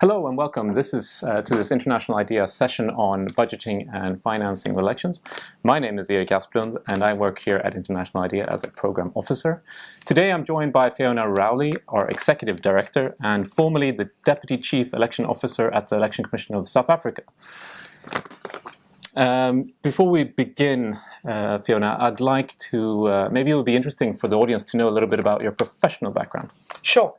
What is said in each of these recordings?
Hello and welcome. This is uh, to this International IDEA session on budgeting and financing elections. My name is Erik Asplund and I work here at International IDEA as a program officer. Today I'm joined by Fiona Rowley, our executive director and formerly the deputy chief election officer at the Election Commission of South Africa. Um, before we begin, uh, Fiona, I'd like to, uh, maybe it would be interesting for the audience to know a little bit about your professional background. Sure.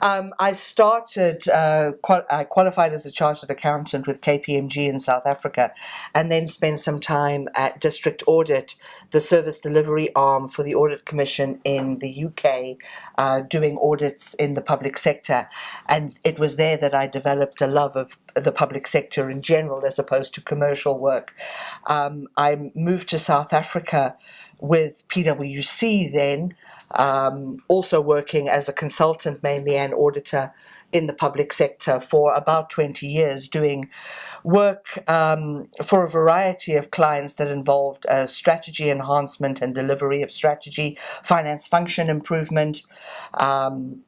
Um, I started, uh, qual I qualified as a chartered accountant with KPMG in South Africa and then spent some time at District Audit, the service delivery arm for the Audit Commission in the UK, uh, doing audits in the public sector. And it was there that I developed a love of the public sector in general as opposed to commercial work. Um, I moved to South Africa with PwC then, um, also working as a consultant mainly and auditor in the public sector for about 20 years doing work um, for a variety of clients that involved uh, strategy enhancement and delivery of strategy, finance function improvement, um,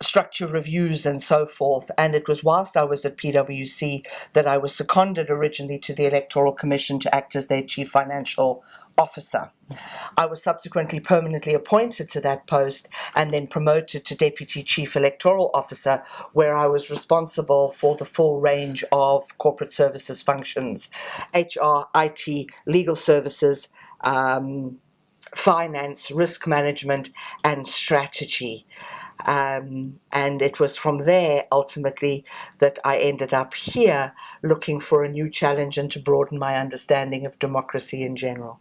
structure reviews and so forth. And it was whilst I was at PwC that I was seconded originally to the Electoral Commission to act as their chief financial officer. I was subsequently permanently appointed to that post and then promoted to Deputy Chief Electoral Officer, where I was responsible for the full range of corporate services functions HR, IT, legal services, um, finance, risk management, and strategy. Um, and it was from there ultimately that I ended up here looking for a new challenge and to broaden my understanding of democracy in general.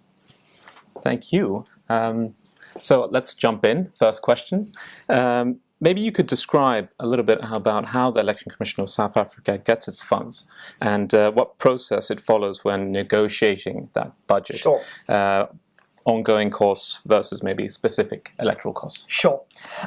Thank you. Um, so let's jump in. First question. Um, maybe you could describe a little bit about how the Election Commission of South Africa gets its funds and uh, what process it follows when negotiating that budget. Sure. Uh, ongoing costs versus maybe specific electoral costs? Sure.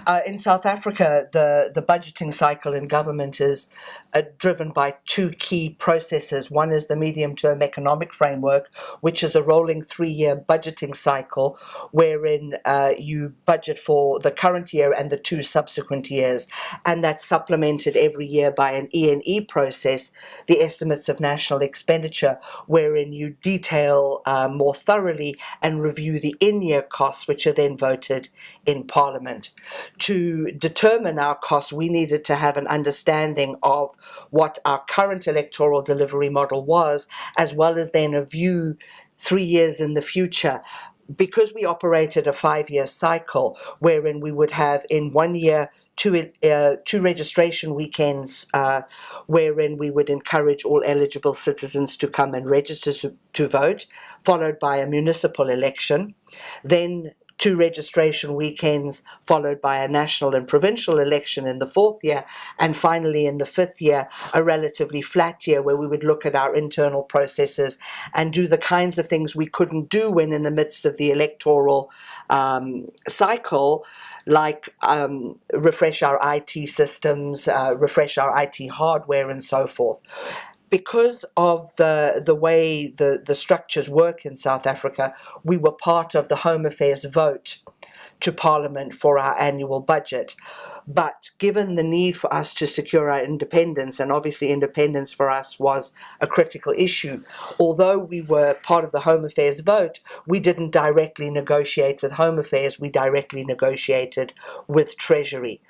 Uh, in South Africa, the, the budgeting cycle in government is uh, driven by two key processes. One is the medium-term economic framework, which is a rolling three-year budgeting cycle wherein uh, you budget for the current year and the two subsequent years. And that's supplemented every year by an ENE process, the estimates of national expenditure, wherein you detail uh, more thoroughly and review the in-year costs, which are then voted in Parliament. To determine our costs, we needed to have an understanding of what our current electoral delivery model was, as well as then a view three years in the future because we operated a five-year cycle wherein we would have in one year two, uh, two registration weekends uh, wherein we would encourage all eligible citizens to come and register to, to vote, followed by a municipal election. Then two registration weekends followed by a national and provincial election in the fourth year and finally in the fifth year a relatively flat year where we would look at our internal processes and do the kinds of things we couldn't do when in the midst of the electoral um, cycle like um, refresh our IT systems, uh, refresh our IT hardware and so forth because of the the way the, the structures work in South Africa, we were part of the Home Affairs vote to Parliament for our annual budget. But given the need for us to secure our independence, and obviously independence for us was a critical issue, although we were part of the Home Affairs vote, we didn't directly negotiate with Home Affairs, we directly negotiated with Treasury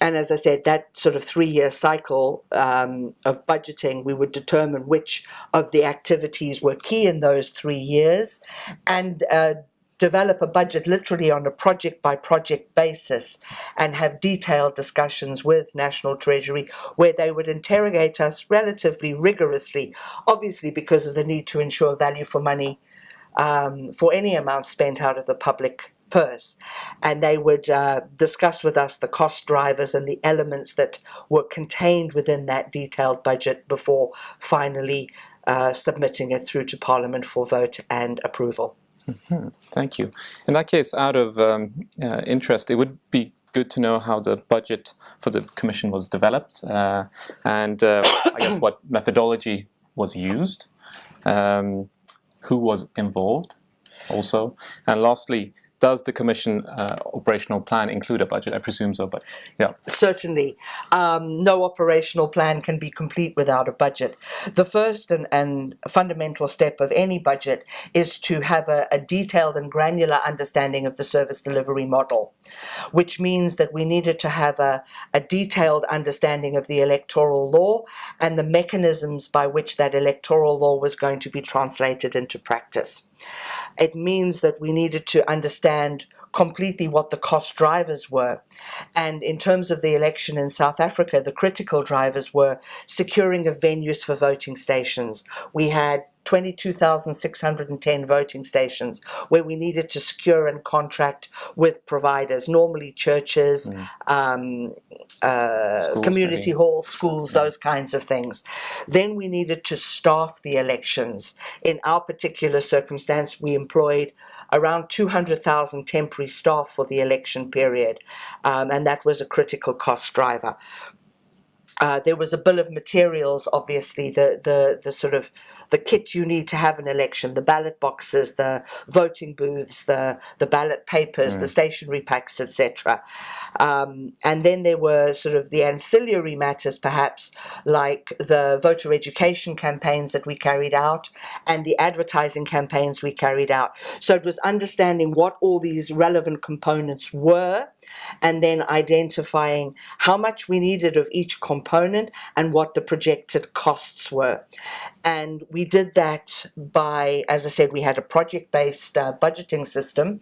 and as I said, that sort of three-year cycle um, of budgeting, we would determine which of the activities were key in those three years and uh, develop a budget literally on a project by project basis and have detailed discussions with National Treasury where they would interrogate us relatively rigorously, obviously because of the need to ensure value for money um, for any amount spent out of the public purse and they would uh, discuss with us the cost drivers and the elements that were contained within that detailed budget before finally uh, submitting it through to Parliament for vote and approval. Mm -hmm. Thank you. In that case, out of um, uh, interest, it would be good to know how the budget for the Commission was developed uh, and uh, I guess what methodology was used, um, who was involved also, and lastly, does the Commission uh, operational plan include a budget? I presume so, but yeah. Certainly. Um, no operational plan can be complete without a budget. The first and, and fundamental step of any budget is to have a, a detailed and granular understanding of the service delivery model, which means that we needed to have a, a detailed understanding of the electoral law and the mechanisms by which that electoral law was going to be translated into practice. It means that we needed to understand completely what the cost drivers were. And in terms of the election in South Africa, the critical drivers were securing of venues for voting stations. We had 22,610 voting stations where we needed to secure and contract with providers, normally churches, mm. um, uh, community maybe. halls, schools, yeah. those kinds of things. Then we needed to staff the elections. In our particular circumstance, we employed around 200,000 temporary staff for the election period, um, and that was a critical cost driver. Uh, there was a bill of materials, obviously, the, the, the sort of the kit you need to have an election, the ballot boxes, the voting booths, the, the ballot papers, mm. the stationery packs, etc. Um, and then there were sort of the ancillary matters, perhaps, like the voter education campaigns that we carried out and the advertising campaigns we carried out. So it was understanding what all these relevant components were and then identifying how much we needed of each component and what the projected costs were. And we did that by, as I said, we had a project-based uh, budgeting system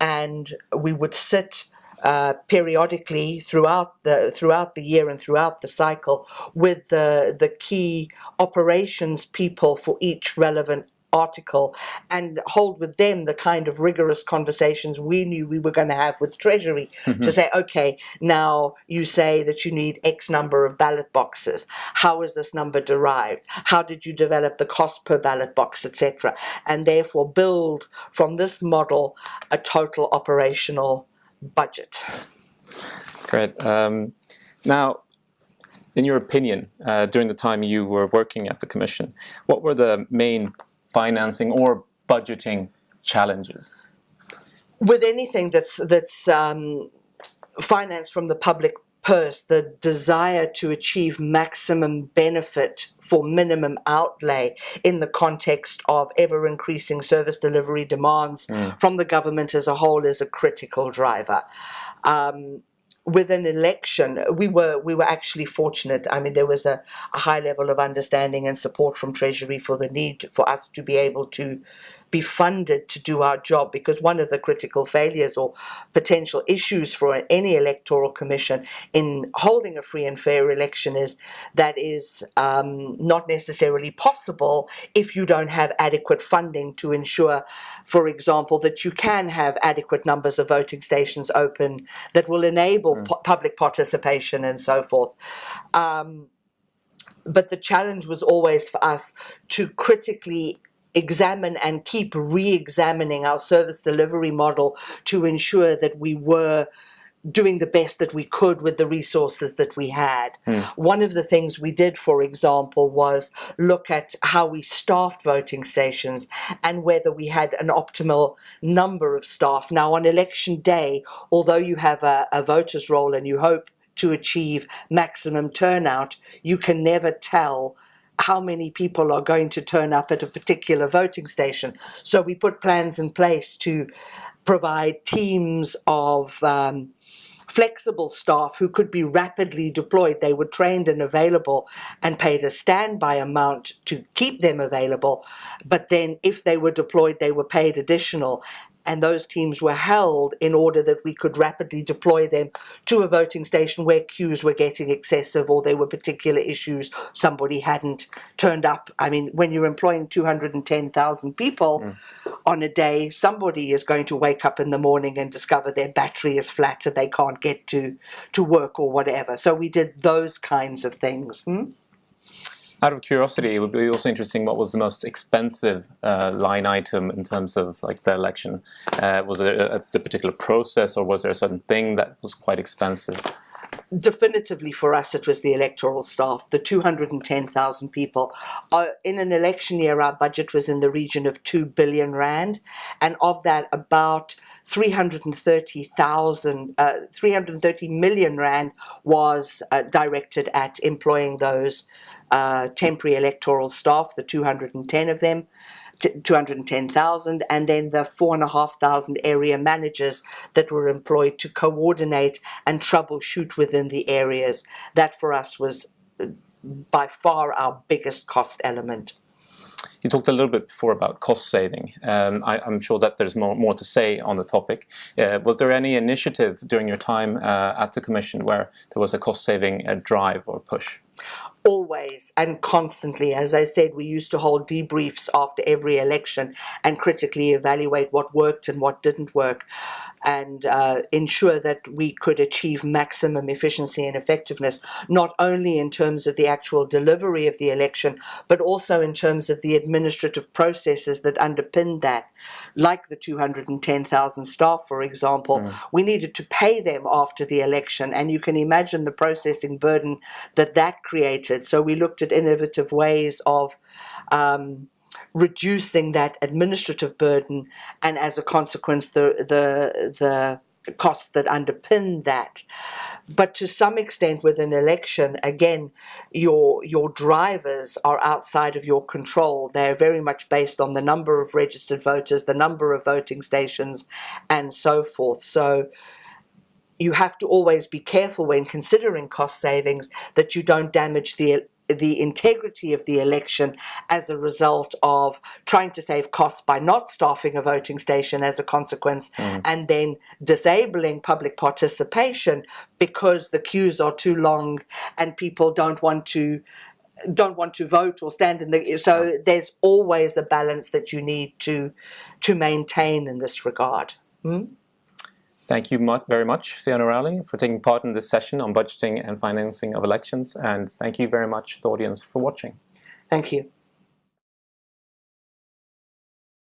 and we would sit uh, periodically throughout the throughout the year and throughout the cycle with the the key operations people for each relevant article and hold with them the kind of rigorous conversations we knew we were going to have with Treasury mm-hmm. to say, okay, now you say that you need X number of ballot boxes. How is this number derived? How did you develop the cost per ballot box, etc.? And therefore build from this model a total operational budget. Great. Um, now, in your opinion, uh, during the time you were working at the Commission, what were the main financing or budgeting challenges? With anything that's that's um, financed from the public purse, the desire to achieve maximum benefit for minimum outlay in the context of ever increasing service delivery demands mm. from the government as a whole is a critical driver. Um, with an election, we were we were actually fortunate. I mean, there was a, a high level of understanding and support from Treasury for the need for us to be able to be funded to do our job because one of the critical failures or potential issues for any electoral commission in holding a free and fair election is that is um, not necessarily possible if you don't have adequate funding to ensure, for example, that you can have adequate numbers of voting stations open that will enable mm. public participation and so forth. Um, but the challenge was always for us to critically examine and keep re-examining our service delivery model to ensure that we were doing the best that we could with the resources that we had. Mm. One of the things we did, for example, was look at how we staffed voting stations and whether we had an optimal number of staff. Now, on election day, although you have a, a voter's roll and you hope to achieve maximum turnout, you can never tell how many people are going to turn up at a particular voting station. So we put plans in place to provide teams of um, flexible staff who could be rapidly deployed. They were trained and available and paid a standby amount to keep them available. But then if they were deployed, they were paid additional and those teams were held in order that we could rapidly deploy them to a voting station where queues were getting excessive or there were particular issues somebody hadn't turned up. I mean, when you're employing 210,000 people mm. on a day, somebody is going to wake up in the morning and discover their battery is flat and they can't get to, to work or whatever. So we did those kinds of things. Hmm? Out of curiosity, it would be also interesting what was the most expensive uh, line item in terms of like the election. Uh, was it a, a, particular process or was there a certain thing that was quite expensive? definitively for us it was the electoral staff the 210,000 people uh, in an election year our budget was in the region of 2 billion rand and of that about 330,000 uh, 330 million rand was uh, directed at employing those uh, temporary electoral staff the 210 of them 210,000 and then the 4,500 area managers that were employed to coordinate and troubleshoot within the areas. That for us was uh, by far our biggest cost element. You talked a little bit before about cost saving. Um, I, am sure that there's more, more to say on the topic. Uh, was there any initiative during your time uh, at the Commission where there was a cost saving uh, drive or push? Always and constantly. As I said, we used to hold debriefs after every election and critically evaluate what worked and what didn't work and uh, ensure that we could achieve maximum efficiency and effectiveness, not only in terms of the actual delivery of the election, but also in terms of the administrative processes that underpinned that. Like the 210,000 staff, for example, mm. we needed to pay them after the election, and you can imagine the processing burden that that created. So we looked at innovative ways of um, reducing that administrative burden and as a consequence the the the costs that underpin that. But to some extent with an election again your your drivers are outside of your control. They're very much based on the number of registered voters the number of voting stations and so forth. So you have to always be careful when considering cost savings that you don't damage the the integrity of the election as a result of trying to save costs by not staffing a voting station as a consequence mm. and then disabling public participation because the queues are too long and people don't want to don't want to vote or stand in the so there's always a balance that you need to to maintain in this regard hmm? Thank you very much, Fiona Rowley, for taking part in this session on budgeting and financing of elections. And thank you very much, the audience, for watching. Thank you.